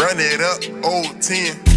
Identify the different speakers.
Speaker 1: Run it up, old 10.